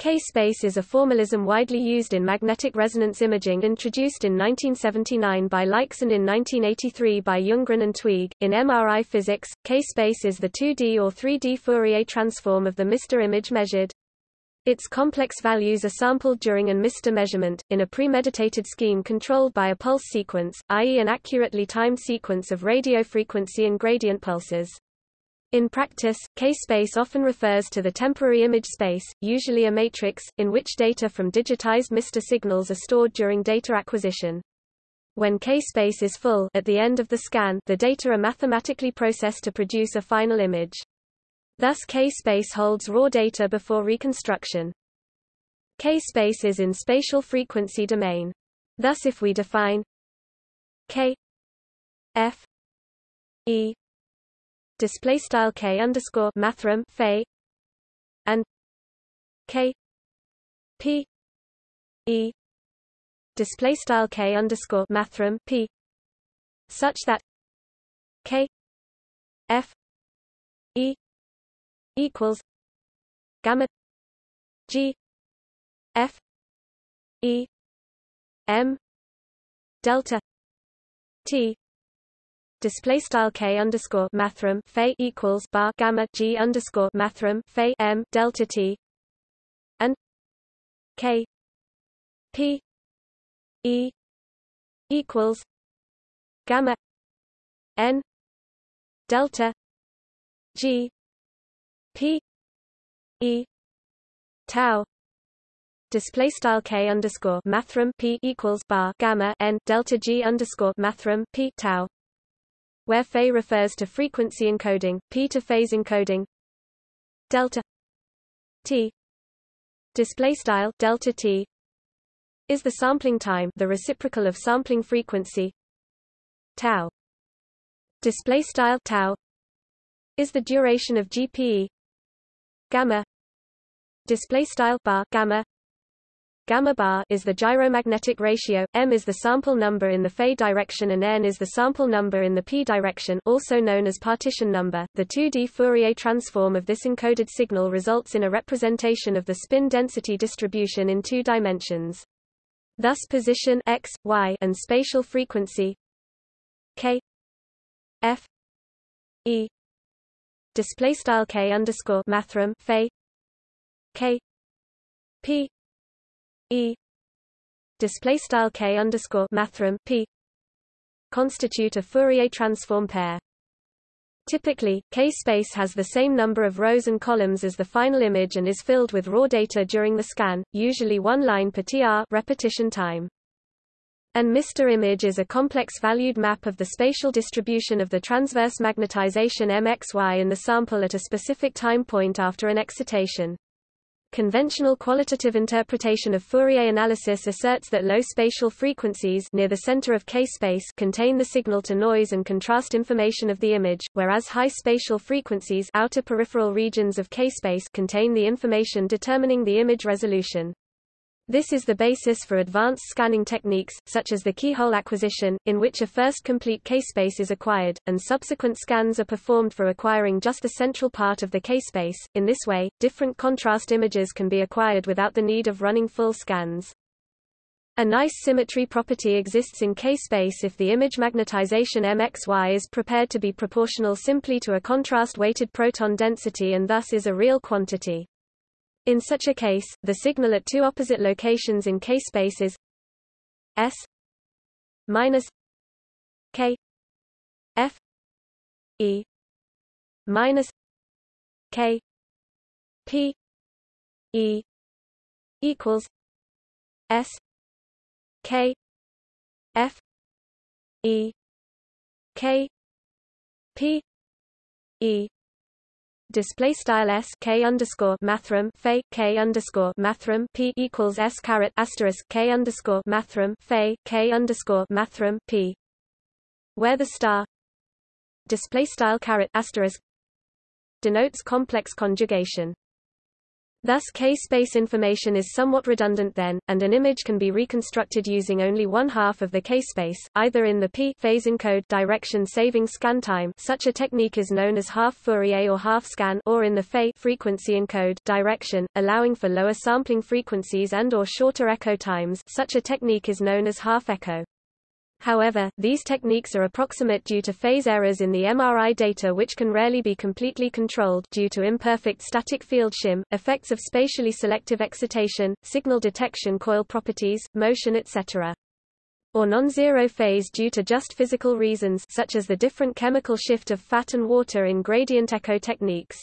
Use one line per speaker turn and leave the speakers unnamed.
K-space is a formalism widely used in magnetic resonance imaging introduced in 1979 by and in 1983 by Ljunggren and Twieg. In MRI physics, K-space is the 2D or 3D Fourier transform of the MR image measured. Its complex values are sampled during an MR measurement, in a premeditated scheme controlled by a pulse sequence, i.e. an accurately timed sequence of radiofrequency and gradient pulses. In practice, K-space often refers to the temporary image space, usually a matrix, in which data from digitized MR signals are stored during data acquisition. When K-space is full at the end of the scan, the data are mathematically processed to produce a final image. Thus K-space holds raw data before reconstruction. K-space is in spatial frequency domain. Thus if we define K F E display style k underscore mathrm phi and k p e display style k underscore mathrm p such that k f e equals gamma g f e m delta t display style k underscore mathrm phi equals bar gamma g underscore mathrm phi m delta t. And k p e equals gamma n delta g p e tau. Display style k underscore mathrm p equals bar gamma n delta g underscore mathrm p tau where phi refers to frequency encoding, p to phase encoding. Delta t display style delta t is the sampling time, the reciprocal of sampling frequency. Tau display style tau is the duration of GPE. Gamma display style bar gamma Gamma bar is the gyromagnetic ratio, m is the sample number in the phi direction and n is the sample number in the p direction also known as partition number. The 2D Fourier transform of this encoded signal results in a representation of the spin density distribution in two dimensions. Thus position x, y and spatial frequency k f e display style k underscore mathrm phi k p E display style K underscore mathrm P constitute a Fourier transform pair. Typically, K-space has the same number of rows and columns as the final image and is filled with raw data during the scan, usually one line per tr repetition time. An MR image is a complex-valued map of the spatial distribution of the transverse magnetization MXY in the sample at a specific time point after an excitation. Conventional qualitative interpretation of Fourier analysis asserts that low spatial frequencies near the center of K-space contain the signal-to-noise and contrast information of the image, whereas high spatial frequencies outer peripheral regions of K-space contain the information determining the image resolution. This is the basis for advanced scanning techniques, such as the keyhole acquisition, in which a first complete K-space is acquired, and subsequent scans are performed for acquiring just the central part of the K-space. In this way, different contrast images can be acquired without the need of running full scans. A nice symmetry property exists in K-space if the image magnetization MXY is prepared to be proportional simply to a contrast-weighted proton density and thus is a real quantity. In such a case, the signal at two opposite locations in K-space is S minus K F E minus K P E equals S K F E K P E display style s k underscore mathrm phi k underscore mathrm p equals s caret asterisk k underscore mathrm phi k underscore mathrm p, where the star display style caret asterisk denotes complex conjugation. Thus K-space information is somewhat redundant then, and an image can be reconstructed using only one half of the K-space, either in the P phase encode direction saving scan time such a technique is known as half Fourier or half scan or in the Phe frequency encode direction, allowing for lower sampling frequencies and or shorter echo times such a technique is known as half echo. However, these techniques are approximate due to phase errors in the MRI data which can rarely be completely controlled due to imperfect static field shim, effects of spatially selective excitation, signal detection coil properties, motion etc. Or non-zero phase due to just physical reasons such as the different chemical shift of fat and water in gradient echo techniques.